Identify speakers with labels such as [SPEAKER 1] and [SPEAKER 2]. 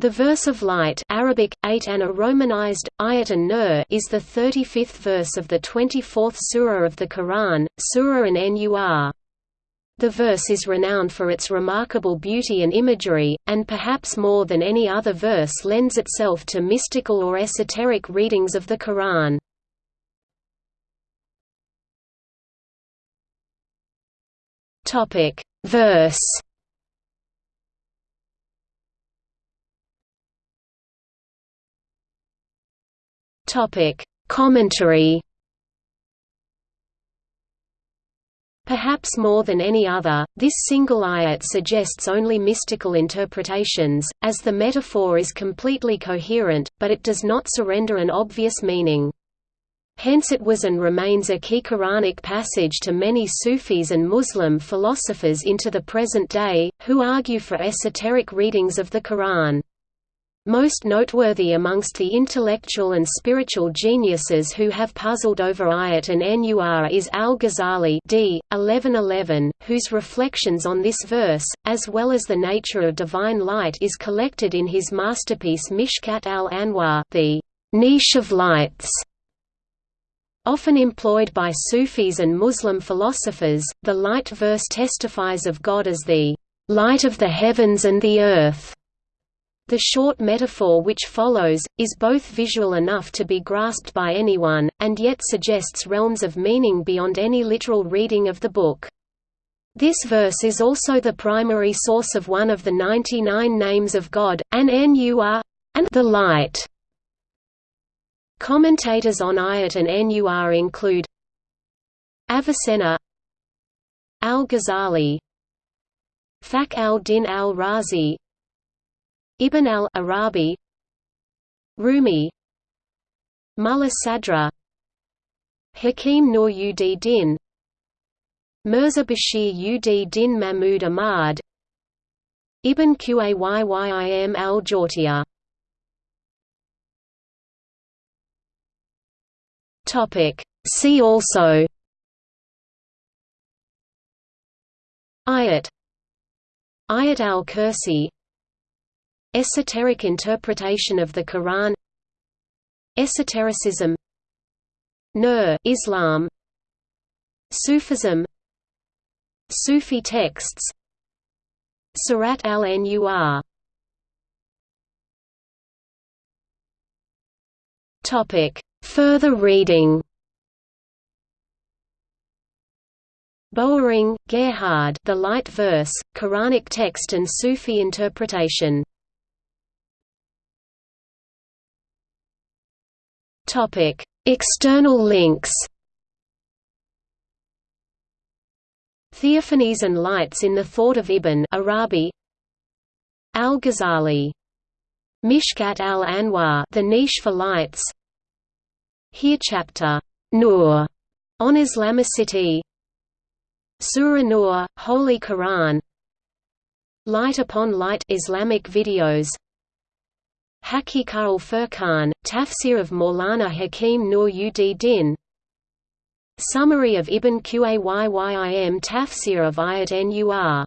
[SPEAKER 1] The verse of light Arabic, eight and a romanized, ayat an nur is the 35th verse of the 24th surah of the Quran, Surah an-Nur. The verse is renowned for its remarkable beauty and imagery, and perhaps more than any other verse lends itself to mystical or esoteric readings of the Quran. Verse Topic: Commentary. Perhaps more than any other, this single ayat suggests only mystical interpretations, as the metaphor is completely coherent, but it does not surrender an obvious meaning. Hence it was and remains a key Quranic passage to many Sufis and Muslim philosophers into the present day, who argue for esoteric readings of the Quran. Most noteworthy amongst the intellectual and spiritual geniuses who have puzzled over Ayat and Nur is al-Ghazali d. 1111, whose reflections on this verse, as well as the nature of divine light is collected in his masterpiece Mishkat al-Anwar the niche of lights. Often employed by Sufis and Muslim philosophers, the light verse testifies of God as the light of the heavens and the earth. The short metaphor which follows, is both visual enough to be grasped by anyone, and yet suggests realms of meaning beyond any literal reading of the book. This verse is also the primary source of one of the 99 names of God, an Nur, and the light. Commentators on Ayat and Nur include Avicenna Al-Ghazali Fakhr al-Din al-Razi Ibn al-Arabi Rumi Mullah Sadra Hakim Nur ud Din Mirza Bashir ud Din Mahmud Ahmad Ibn Qayyim al-Jawziyya See also. Ayat. Ayat al-Kursi Esoteric interpretation of the Quran. Esotericism. Nur Islam. Sufism. Sufi texts. Surat al-Nur Topic. Further reading. Böwering, Gerhard. The Light Verse, Quranic Text and Sufi Interpretation Topic: External links. Theophanies and lights in the thought of Ibn Arabi. Al-Ghazali. Mishkat al-Anwar, the niche for lights. Here chapter Nur on Islamicity. Surah Nur, Holy Quran. Light upon Light Islamic videos. Haqiqa al-Furqan, Tafsir of Maulana Hakim Nur ud Din Summary of Ibn Qayyim Tafsir of Ayat Nur